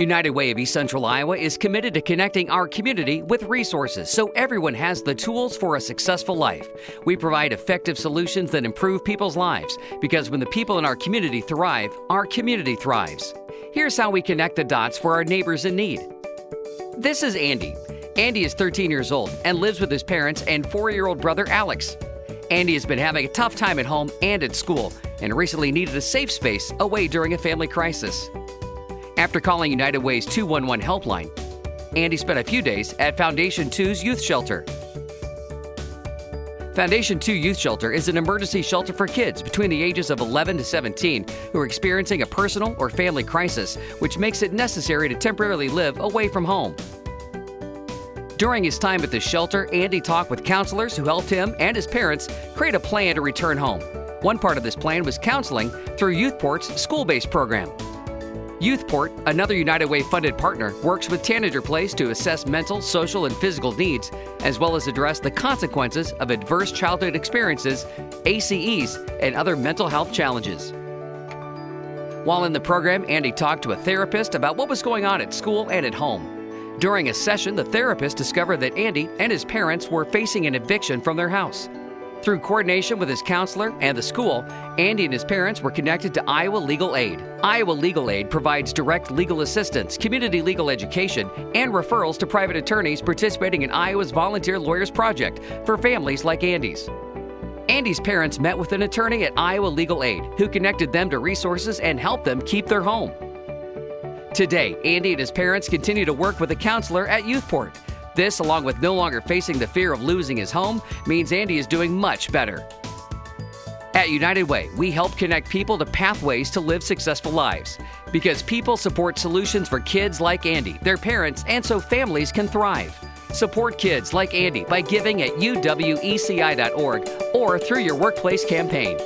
United Way of East Central Iowa is committed to connecting our community with resources so everyone has the tools for a successful life. We provide effective solutions that improve people's lives because when the people in our community thrive, our community thrives. Here's how we connect the dots for our neighbors in need. This is Andy. Andy is 13 years old and lives with his parents and four year old brother Alex. Andy has been having a tough time at home and at school and recently needed a safe space away during a family crisis. After calling United Way's 211 helpline, Andy spent a few days at Foundation 2's youth shelter. Foundation 2 Youth Shelter is an emergency shelter for kids between the ages of 11 to 17 who are experiencing a personal or family crisis, which makes it necessary to temporarily live away from home. During his time at the shelter, Andy talked with counselors who helped him and his parents create a plan to return home. One part of this plan was counseling through Youthport's school based program. Youthport, another United Way funded partner, works with Tanager Place to assess mental, social, and physical needs, as well as address the consequences of adverse childhood experiences, ACEs, and other mental health challenges. While in the program, Andy talked to a therapist about what was going on at school and at home. During a session, the therapist discovered that Andy and his parents were facing an eviction from their house. Through coordination with his counselor and the school, Andy and his parents were connected to Iowa Legal Aid. Iowa Legal Aid provides direct legal assistance, community legal education, and referrals to private attorneys participating in Iowa's Volunteer Lawyers Project for families like Andy's. Andy's parents met with an attorney at Iowa Legal Aid who connected them to resources and helped them keep their home. Today, Andy and his parents continue to work with a counselor at Youthport this, along with no longer facing the fear of losing his home, means Andy is doing much better. At United Way, we help connect people to pathways to live successful lives. Because people support solutions for kids like Andy, their parents, and so families can thrive. Support kids like Andy by giving at uweci.org or through your workplace campaign.